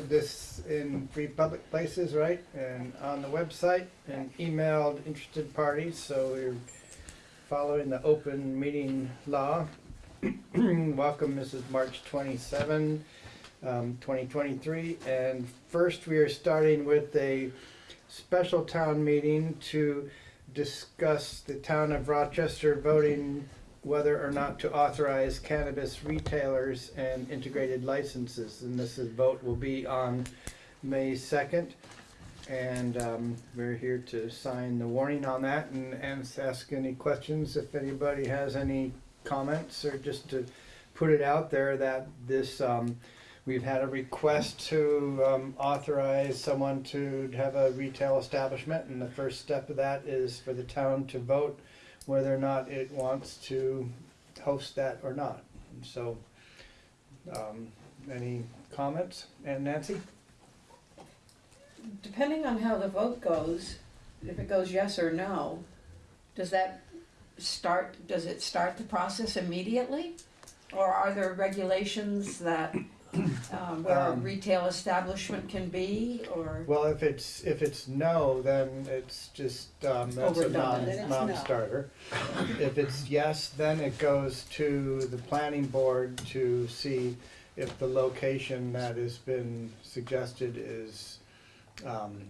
Posted this in three public places, right, and on the website, and emailed interested parties, so we're following the open meeting law. Welcome, Mrs. March twenty-seven, um, twenty twenty-three, and first we are starting with a special town meeting to discuss the town of Rochester voting whether or not to authorize cannabis retailers and integrated licenses. And this is, vote will be on May second. And um, we're here to sign the warning on that and, and ask any questions if anybody has any comments or just to put it out there that this, um, we've had a request to um, authorize someone to have a retail establishment. And the first step of that is for the town to vote whether or not it wants to host that or not. So, um, any comments? And Nancy? Depending on how the vote goes, if it goes yes or no, does that start, does it start the process immediately? Or are there regulations that, um, where a Um, retail establishment can be, or? Well, if it's, if it's no, then it's just, um, that's a Overdone, non, then it's no. non-starter. If it's yes, then it goes to the planning board to see if the location that has been suggested is, um,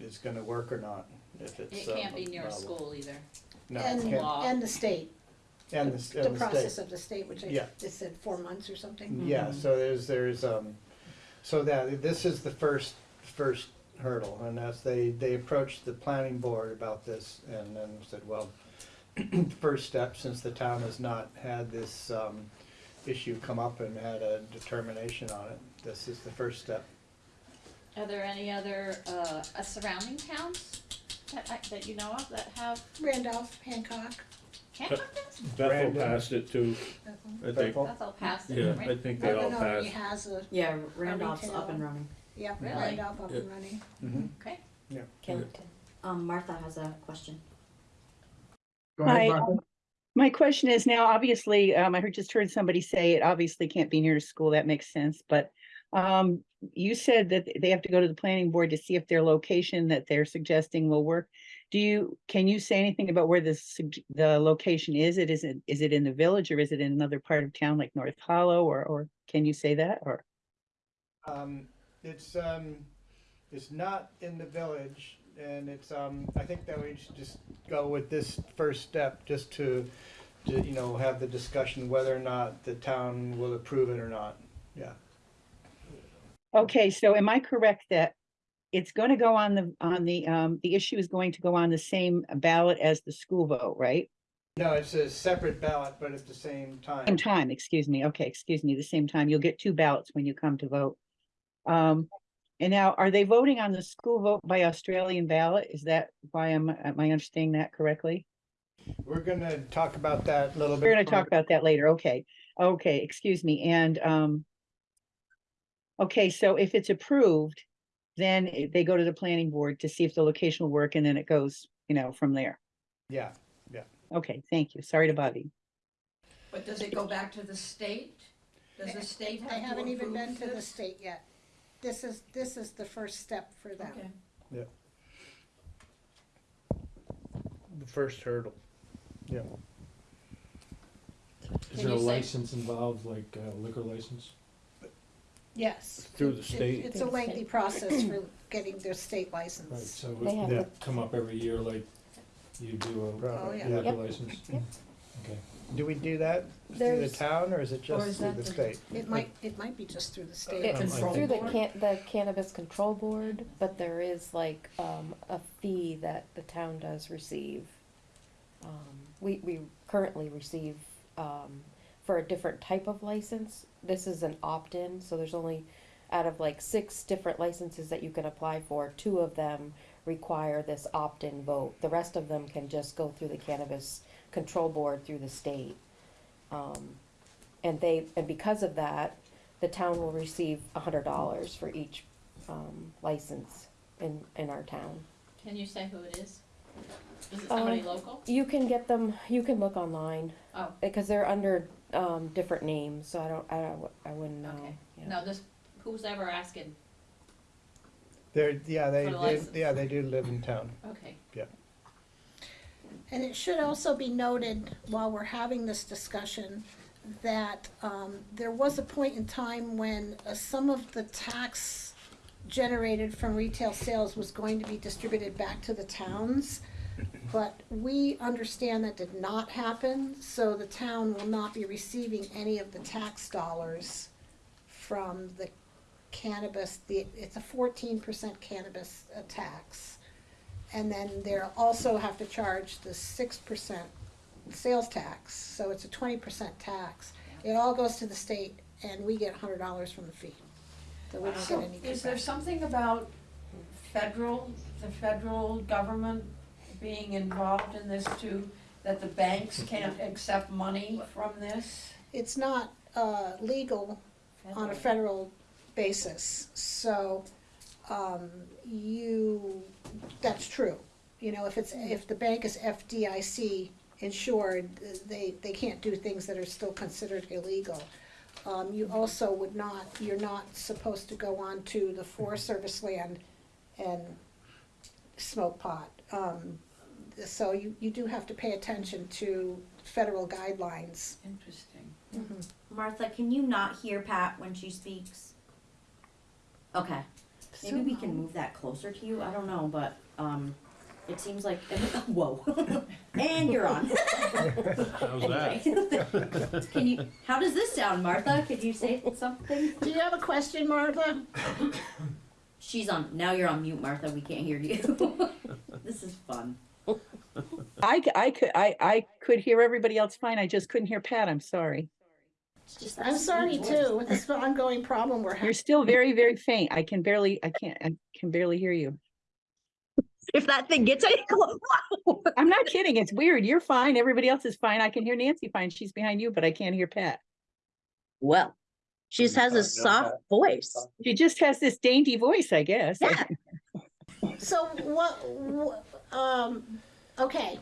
is gonna work or not, if it's. It can't um, be near a allowable. school either. No, it And, can't. and the state, And the, the s- and the process state. of the state, which I, Yeah. it said four months or something. Yeah, so there's, there's, um, so that, this is the first, first hurdle, and as they, they approached the planning board about this, and then said, well, first step, since the town has not had this, um, issue come up and had a determination on it, this is the first step. Are there any other, uh, uh, surrounding towns that, I- that you know of that have Randolph, Hancock. Hancock? Bethel Brandon. passed it too, I think. Bethel? That's all past it, Yeah, right? I think they all Everett passed. has a, Yeah, Randolph's retail. up and running. yeah, Really? Randolph up and Yeah. running. Mhm. Okay. Killington. Um, Martha has a question. Go ahead, Hi, Martha. um, My question is now, obviously, um, I heard, just heard somebody say it obviously can't be near a school, that makes sense, but um, you said that they have to go to the planning board to see if their location that they're suggesting will work. Do you, can you say anything about where the, sug- the location is? It is, it is it in the village or is it in another part of town like North Hollow or, or can you say that or? Um, it's, um, it's not in the village, and it's, um, I think that we should just go with this first step, just to, to, you know, have the discussion whether or not the town will approve it or not, yeah. Okay, so am I correct that it's going to go on the, on the, um, the issue is going to go on the same ballot as the school vote, right? No, it's a separate ballot, but at the same time. Same time, excuse me. Okay, excuse me, the same time. You'll get two ballots when you come to vote. Um, and now, are they voting on the school vote by Australian ballot? Is that why am, am I understanding that correctly? We're gonna talk about that a little bit. We're gonna talk about that later. Okay, okay, excuse me, and, um, okay, so if it's approved, then i- they go to the planning board to see if the location will work, and then it goes, you know, from there. Yeah, yeah. Okay, thank you. Sorry to bother you. But does it go back to the state? Does the state have I to haven't even been approve to the this? state yet. This is, this is the first step for them. Okay. The first hurdle. yeah. Can Is there a you say- license involved, like uh, liquor license? Yes. Through the It- state. It's a lengthy process for getting their state license. Right, license. so They have it Yeah. come up every year like you do Oh, Probably, yeah. a liquor Yep. license? Yep. Okay. Do we do that through the There's- town, or is it just is through that the the- state? It might, it might be just through the state. it's through the think- can, the cannabis control board, but there is like, um, a fee that the town does receive. Um, we, we currently receive, um, for a different type of license, this is an opt-in, so there's only, out of like six different licenses that you can apply for, two of them require this opt-in vote. The rest of them can just go through the cannabis control board through the state. Um, and they, and because of that, the town will receive a hundred dollars for each, um, license in, in our town. Can you say who it is? Is it somebody Um, local? You can get them, you can look online, Oh, because they're under, um, different names, so I don't, I don't, I wouldn't know, Okay. you know. No, this, who's ever asking, They're, yeah, they, For the did- license. yeah, they do live in town. okay. Yeah. And it should also be noted, while we're having this discussion, that um, there was a point in time when uh, some of the tax generated from retail sales was going to be distributed back to the towns. But we understand that did not happen, so the town will not be receiving any of the tax dollars from the cannabis, the, it's a fourteen percent cannabis uh, tax. And then they'll also have to charge the six percent sales tax, so it's a twenty percent tax. It all goes to the state and we get hundred dollars from the fee. So we don't So get any is there kickback. something about federal, the federal government being involved in this too? That the banks can't accept money from this? It's not, uh, legal on a federal basis, so, um, you, that's true. You know, if it's, if the bank is FDIC insured, they, they can't do things that are still considered illegal. Um, you also would not, you're not supposed to go on to the Forest Service land and smoke pot. Um, so you, you do have to pay attention to federal guidelines. Interesting. Martha, can you not hear Pat when she speaks? Okay, maybe we can move that closer to you, I don't know, but, um, it seems like, whoa. And you're on. How's that? Can you, how does this sound, Martha? Could you say something? Do you have a question, Martha? She's on, now you're on mute, Martha, we can't hear you. This is fun. I, c- I could, I, I could hear everybody else fine. I just couldn't hear Pat. I'm sorry. Just I'm sorry too, with this ongoing problem we're having. You're still very, very faint. I can barely, I can't, I can barely hear you. If that thing gets any close. I'm not kidding. It's weird. You're fine. Everybody else is fine. I can hear Nancy fine. She's behind you, but I can't hear Pat. Well, she just has a soft voice. She just has this dainty voice, I guess. Yeah. So what, wh- um, okay.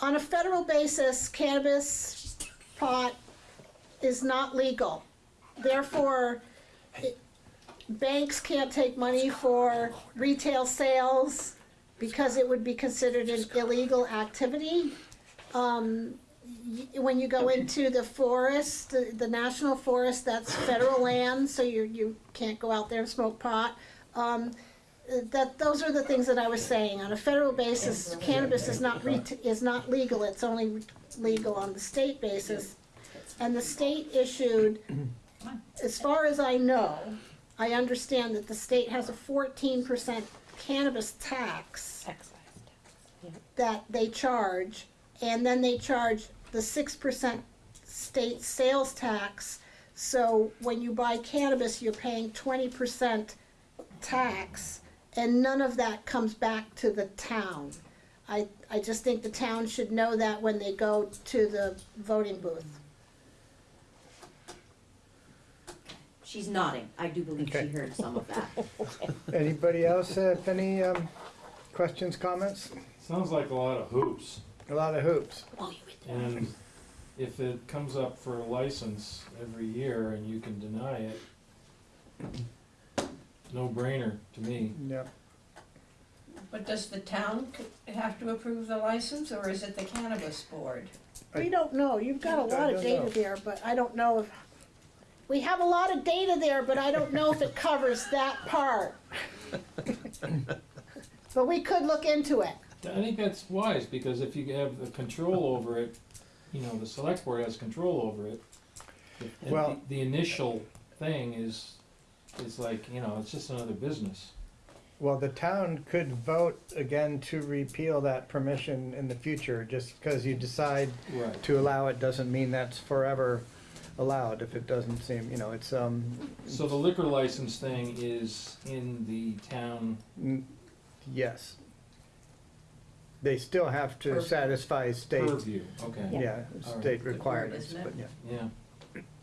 On a federal basis, cannabis, pot is not legal. Therefore, it- banks can't take money for retail sales because it would be considered an illegal activity. Um, when you go into the forest, the, the national forest, that's federal land, so you, you can't go out there and smoke pot. Um, that, those are the things that I was saying. On a federal basis, cannabis is not is not legal, it's only legal on the state basis. And the state issued, as far as I know, I understand that the state has a fourteen percent cannabis tax that they charge, and then they charge the six percent state sales tax. So when you buy cannabis, you're paying twenty percent tax, and none of that comes back to the town. I, I just think the town should know that when they go to the voting booth. She's nodding. I do believe she Okay. heard some of that. Anybody else have any, um, questions, comments? Sounds like a lot of hoops, A lot of hoops. and if it comes up for a license every year and you can deny it, no brainer to me. Yeah. But does the town c- have to approve the license, or is it the cannabis board? We don't know, you've got a lot of data know. there, but I don't know if, we have a lot of data there, but I don't know if it covers that part. But we could look into it. I think that's wise, because if you have the control over it, you know, the select board has control over it. And Well- the- The initial thing is, is like, you know, it's just another business. Well, the town could vote again to repeal that permission in the future, just because you decide Right. to allow it doesn't mean that's forever allowed, if it doesn't seem, you know, it's, um, So the liquor license thing is in the town, yes. They still have to Purview. satisfy state, purview, okay, yeah, All right. state Good requirements, isn't but yeah,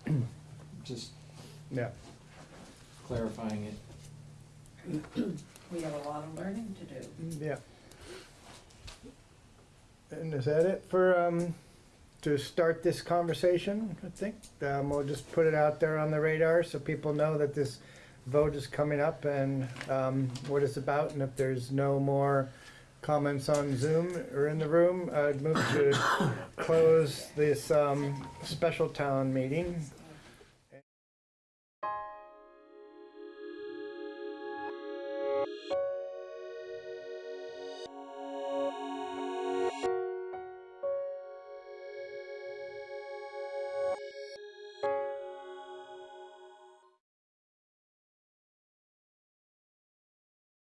yeah. Just yeah. Clarifying it. We have a lot of learning to do. Yeah. And is that it for, um, to start this conversation, I think. Um, we'll just put it out there on the radar so people know that this vote is coming up and, um, what it's about. And if there's no more comments on Zoom or in the room, I'd move to close this, um, special town meeting